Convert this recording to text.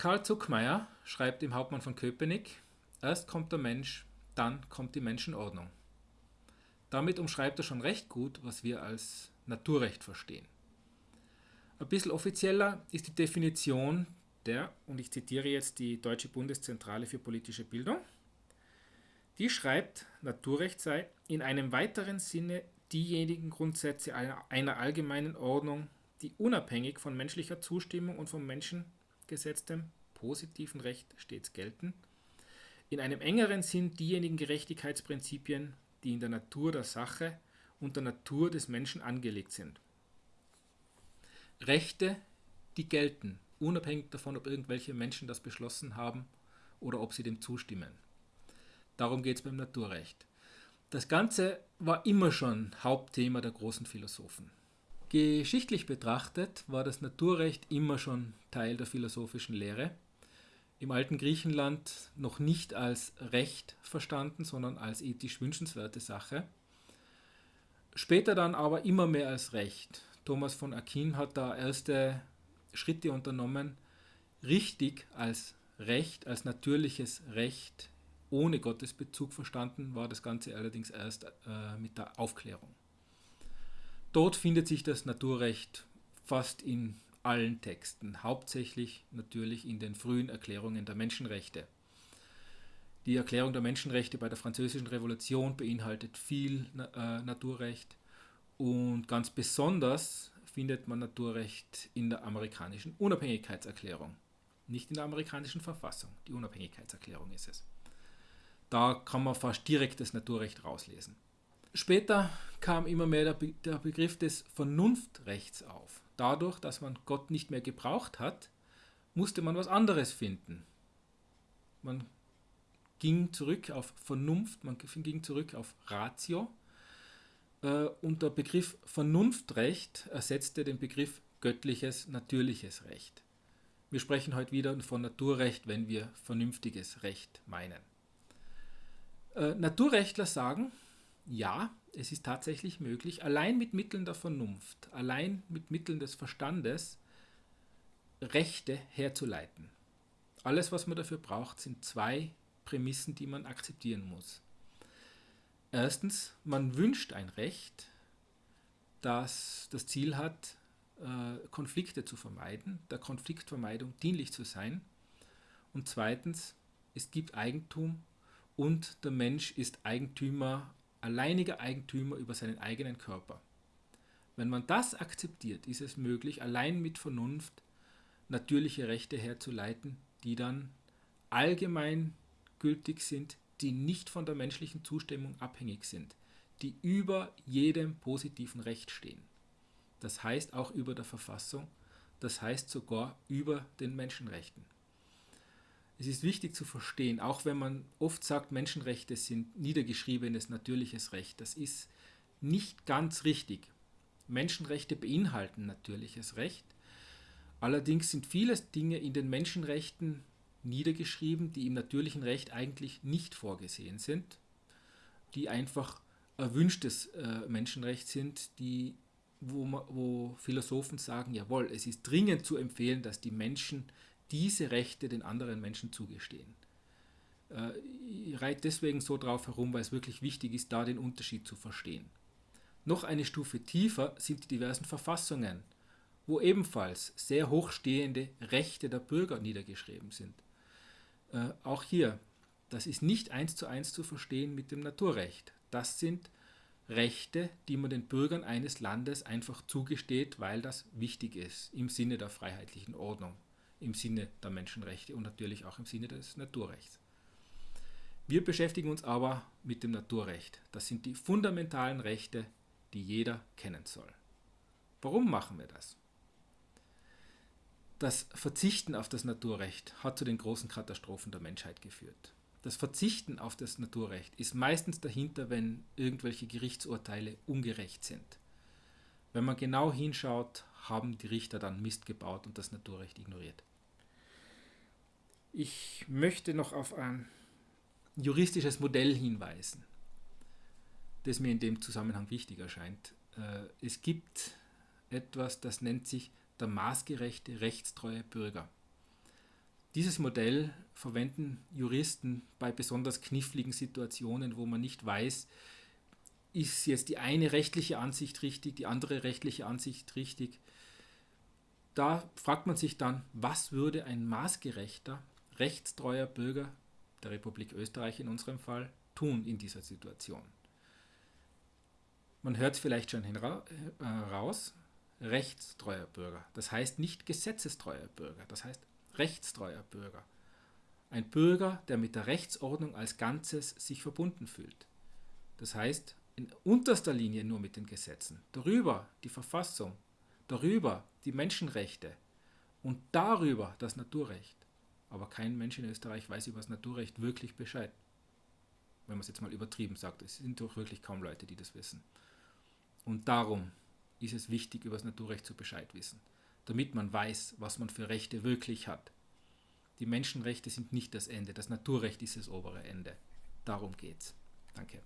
Karl Zuckmeier schreibt im Hauptmann von Köpenick, erst kommt der Mensch, dann kommt die Menschenordnung. Damit umschreibt er schon recht gut, was wir als Naturrecht verstehen. Ein bisschen offizieller ist die Definition der, und ich zitiere jetzt die Deutsche Bundeszentrale für politische Bildung, die schreibt, Naturrecht sei in einem weiteren Sinne diejenigen Grundsätze einer, allgemeinen Ordnung, die unabhängig von menschlicher Zustimmung und vom Menschen gesetztem positiven Recht stets gelten, in einem engeren Sinn diejenigen Gerechtigkeitsprinzipien, die in der Natur der Sache und der Natur des Menschen angelegt sind. Rechte, die gelten, unabhängig davon, ob irgendwelche Menschen das beschlossen haben oder ob sie dem zustimmen. Darum geht es beim Naturrecht. Das Ganze war immer schon Hauptthema der großen Philosophen. Geschichtlich betrachtet war das Naturrecht immer schon Teil der philosophischen Lehre. Im alten Griechenland noch nicht als Recht verstanden, sondern als ethisch wünschenswerte Sache. Später dann aber immer mehr als Recht. Thomas von Aquin hat da erste Schritte unternommen, richtig als Recht, als natürliches Recht ohne Gottesbezug verstanden war das Ganze allerdings erst äh, mit der Aufklärung. Dort findet sich das Naturrecht fast in allen Texten, hauptsächlich natürlich in den frühen Erklärungen der Menschenrechte. Die Erklärung der Menschenrechte bei der Französischen Revolution beinhaltet viel äh, Naturrecht und ganz besonders findet man Naturrecht in der amerikanischen Unabhängigkeitserklärung, nicht in der amerikanischen Verfassung. Die Unabhängigkeitserklärung ist es. Da kann man fast direkt das Naturrecht rauslesen. Später kam immer mehr der, Be der Begriff des Vernunftrechts auf. Dadurch, dass man Gott nicht mehr gebraucht hat, musste man was anderes finden. Man ging zurück auf Vernunft, man ging zurück auf Ratio äh, und der Begriff Vernunftrecht ersetzte den Begriff göttliches, natürliches Recht. Wir sprechen heute wieder von Naturrecht, wenn wir vernünftiges Recht meinen. Äh, Naturrechtler sagen, ja, es ist tatsächlich möglich, allein mit Mitteln der Vernunft, allein mit Mitteln des Verstandes Rechte herzuleiten. Alles, was man dafür braucht, sind zwei Prämissen, die man akzeptieren muss. Erstens, man wünscht ein Recht, das das Ziel hat, äh, Konflikte zu vermeiden, der Konfliktvermeidung dienlich zu sein. Und zweitens, es gibt Eigentum und der Mensch ist Eigentümer alleiniger Eigentümer über seinen eigenen Körper. Wenn man das akzeptiert, ist es möglich, allein mit Vernunft natürliche Rechte herzuleiten, die dann allgemein gültig sind, die nicht von der menschlichen Zustimmung abhängig sind, die über jedem positiven Recht stehen. Das heißt auch über der Verfassung, das heißt sogar über den Menschenrechten. Es ist wichtig zu verstehen, auch wenn man oft sagt, Menschenrechte sind niedergeschriebenes natürliches Recht. Das ist nicht ganz richtig. Menschenrechte beinhalten natürliches Recht. Allerdings sind viele Dinge in den Menschenrechten niedergeschrieben, die im natürlichen Recht eigentlich nicht vorgesehen sind, die einfach erwünschtes äh, Menschenrecht sind, die, wo, wo Philosophen sagen, jawohl, es ist dringend zu empfehlen, dass die Menschen diese Rechte den anderen Menschen zugestehen. Äh, ich reite deswegen so drauf herum, weil es wirklich wichtig ist, da den Unterschied zu verstehen. Noch eine Stufe tiefer sind die diversen Verfassungen, wo ebenfalls sehr hochstehende Rechte der Bürger niedergeschrieben sind. Äh, auch hier, das ist nicht eins zu eins zu verstehen mit dem Naturrecht. Das sind Rechte, die man den Bürgern eines Landes einfach zugesteht, weil das wichtig ist im Sinne der freiheitlichen Ordnung im Sinne der Menschenrechte und natürlich auch im Sinne des Naturrechts. Wir beschäftigen uns aber mit dem Naturrecht. Das sind die fundamentalen Rechte, die jeder kennen soll. Warum machen wir das? Das Verzichten auf das Naturrecht hat zu den großen Katastrophen der Menschheit geführt. Das Verzichten auf das Naturrecht ist meistens dahinter, wenn irgendwelche Gerichtsurteile ungerecht sind. Wenn man genau hinschaut, haben die Richter dann Mist gebaut und das Naturrecht ignoriert. Ich möchte noch auf ein juristisches Modell hinweisen, das mir in dem Zusammenhang wichtig erscheint. Äh, es gibt etwas, das nennt sich der maßgerechte rechtstreue Bürger. Dieses Modell verwenden Juristen bei besonders kniffligen Situationen, wo man nicht weiß, ist jetzt die eine rechtliche Ansicht richtig, die andere rechtliche Ansicht richtig. Da fragt man sich dann, was würde ein maßgerechter, rechtstreuer Bürger der Republik Österreich in unserem Fall tun in dieser Situation? Man hört es vielleicht schon heraus, äh, rechtstreuer Bürger. Das heißt nicht gesetzestreuer Bürger, das heißt rechtstreuer Bürger. Ein Bürger, der mit der Rechtsordnung als Ganzes sich verbunden fühlt. Das heißt, in unterster Linie nur mit den Gesetzen. Darüber die Verfassung, darüber die Menschenrechte und darüber das Naturrecht. Aber kein Mensch in Österreich weiß über das Naturrecht wirklich Bescheid. Wenn man es jetzt mal übertrieben sagt. Es sind doch wirklich kaum Leute, die das wissen. Und darum ist es wichtig, über das Naturrecht zu Bescheid wissen, damit man weiß, was man für Rechte wirklich hat. Die Menschenrechte sind nicht das Ende, das Naturrecht ist das obere Ende. Darum geht's. Danke.